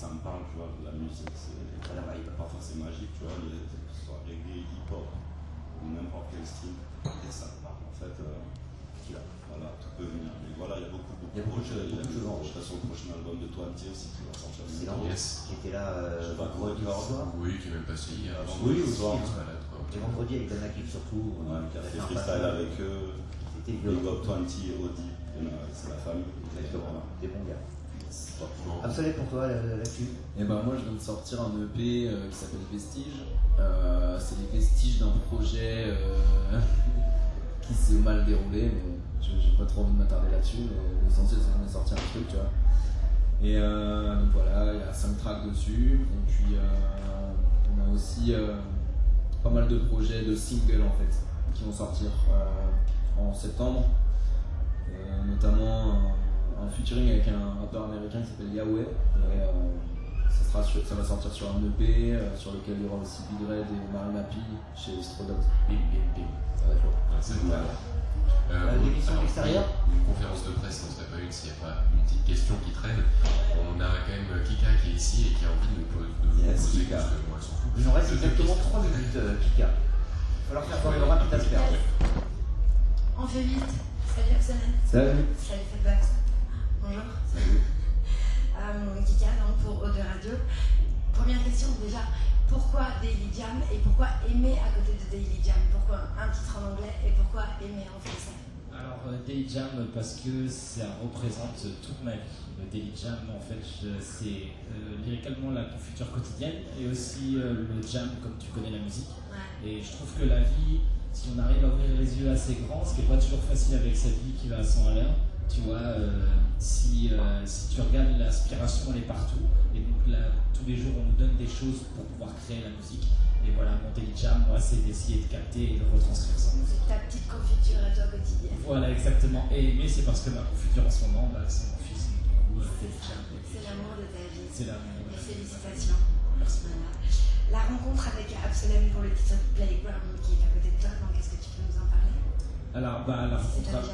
ça me parle, tu vois, la musique, c'est parfois c'est magique, tu vois, les, que ce soit reggae, hip-hop, ou n'importe quel style, et ça me parle en fait. Euh, voilà, tout peut venir. Mais voilà, il y a beaucoup, beaucoup il y a beaucoup de projets. Il y a beaucoup de Je serai sur le prochain album de Twenty aussi qui va sortir. Excellent. Yes. Qui était là Je sais pas, vendredi tu vas soir. Oui, qui est même passé hier. Oui, au soir. Quoi. Et vendredi avec Dan Akif surtout. Ouais, qui a on fait un freestyle avec eux. C'était Big. Up 20, Audi, c'est la famille. Exactement. Des bons gars. Bon. Absolument pour toi là- là-dessus. Et ben moi je viens de sortir un EP euh, qui s'appelle Vestige. Euh, c'est les vestiges d'un projet euh, qui s'est mal déroulé, mais je- j'ai pas trop envie de m'attarder là-dessus. Mais l'essentiel c'est qu'on ait sorti un truc, tu vois. Et donc voilà, il y a 5 tracks dessus. Et puis on a aussi pas mal de projets de singles en fait qui vont sortir en septembre. Notamment un, featuring avec un rappeur américain qui s'appelle Yahweh. Et, euh, ça, sera sur- ça va sortir sur un EP euh, sur lequel il y aura aussi Big Red et Marie Mappy chez Strodogs. Bim, bim, bim. Ça va être. Ah, c'est bon. Ouais. Euh, des questions alors, extérieures Une conférence de presse n'en serait pas une s'il n'y a pas une petite question qui traîne. On a quand même Kika qui est ici et qui a envie de, po- de Yes, poser Kika. parce que moi, elle s'en fout. Il nous reste exactement questions. 3 minutes, euh, Kika. Il va falloir faire tourner le rapide asper. On fait vite. Salut Axel. Salut. Salut Feedback. Bonjour. Euh, Kika, donc pour Eau de Radio. Première question déjà, pourquoi Daily Jam et pourquoi aimer à côté de Daily Jam? Pourquoi un titre en anglais et pourquoi aimer en français? Alors, euh, Daily Jam, parce que ça représente toute ma vie. Le Daily Jam, en fait, c'est euh, lyricalement la confiture quotidienne et aussi euh, le jam, comme tu connais la musique. Ouais. Et je trouve que la vie, si on arrive à ouvrir les yeux assez grands, ce qui n'est pas toujours facile avec cette vie qui va à 100 à l'heure, tu vois, euh, si, euh, si tu regardes l'aspiration, elle est partout. Et donc là, tous les jours, on nous donne des choses pour pouvoir créer la musique. Et voilà, mon Daily Jam, moi, c'est d'essayer de capter et de retranscrire ça musique. Ta petite confiture à toi quotidienne. Voilà, exactement. Et, mais c'est parce que ma confiture en ce moment, bah, c'est mon fils. Du coup, euh. C'est l'amour de ta vie. C'est l'amour. Et félicitations. Merci. Voilà. La rencontre avec Absolem pour le titre Playground qui est à côté de toi, donc est-ce que tu peux nous en parler? Alors, bah, la rencontre.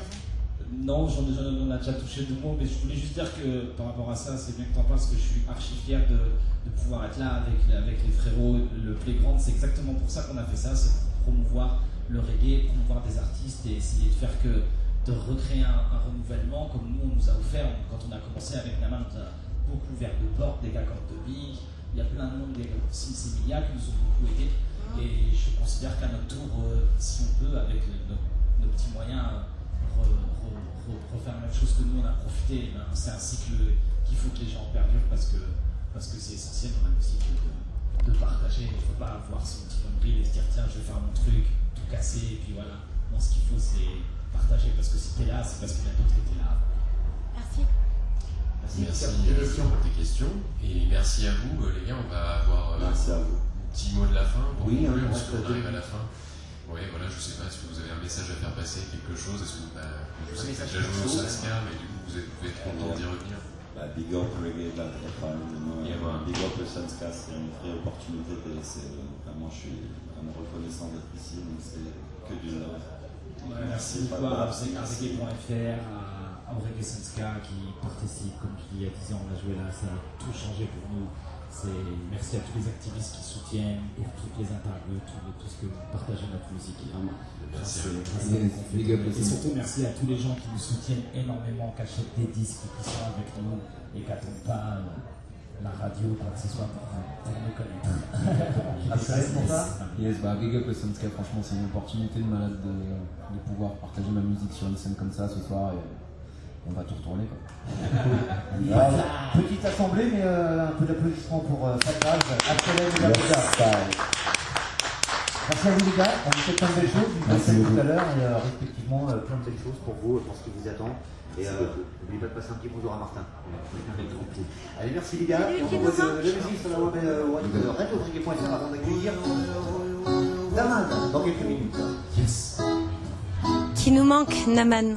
Non, j'en on a déjà touché deux mots, mais je voulais juste dire que par rapport à ça, c'est bien que tu en parles parce que je suis archi fier de, de pouvoir être là avec, avec les frérots. Le Playground, c'est exactement pour ça qu'on a fait ça, c'est pour promouvoir le reggae, promouvoir des artistes et essayer de faire que de recréer un, un renouvellement comme nous on nous a offert quand on a commencé avec Naman, on a beaucoup ouvert de portes, des gars comme The Big, il y a plein de monde, des gars comme qui nous ont beaucoup aidés. Et je considère qu'à notre tour, euh, si on peut, avec nos, nos petits moyens, euh, re- re- re- refaire la même chose que nous, on a profité, ben, c'est un cycle qu'il faut que les gens perdurent parce que parce que c'est essentiel dans la musique de, de partager. Il ne faut pas avoir son petit nombril et se dire tiens, je vais faire mon truc, tout casser, et puis voilà. Non, ce qu'il faut, c'est partager parce que si t'es là, c'est parce qu'il y a d'autres qui étaient là. Merci. Merci, Merci pour tes questions. Et merci à vous, euh, les gars. On va avoir euh, Merci à vous. un petit mot de la fin pour Oui, conclure, hein, parce on qu'on reste arrive à la fin. Ouais, voilà, je sais pas, que vous avez un message à faire passer, quelque chose Est-ce que vous, bah, je sais que déjà joué au Saskia, mais du coup, vous êtes, vous êtes content d'y revenir. Bah, big up reggae de la Drepane, Yeah, man. big up le c'est une vraie opportunité. c'est, vraiment, je suis vraiment reconnaissant d'être ici, donc c'est que du love. Merci Pas beaucoup à grave, merci. reggae.fr, à Aurélien Senska qui participe, comme tu dis, il y a 10 ans on a joué là, ça a tout changé pour nous. C'est merci à tous les activistes qui soutiennent et toutes les interviews, tout, tout ce que vous partagez notre musique. Vraiment. Merci. Et surtout merci à tous les gens qui nous soutiennent énormément, qui achètent des disques, qui sont avec nous et qui n'attendent pas la radio, quoi que ce soit pour, nous connaître. Absolument pour toi Yes, bah big up le Sunska, franchement c'est une opportunité de malade de, de pouvoir partager ma musique sur une scène comme ça ce soir et on va tout retourner quoi. Petite assemblée, mais euh, un peu d'applaudissements pour euh, Fat Raj, Absolem et Labuda. Merci à vous les gars, on vous souhaite plein de belles choses, vous passez tout à l'heure et euh, respectivement euh, plein de belles choses pour vous, pour ce qui vous attend. Et euh, n'oubliez pas de passer un petit bonjour à Martin. Allez, merci les gars, et on propose la musique sur la web radiofriquet.fr avant d'accueillir Daman dans quelques minutes. Qui nous manque, Naman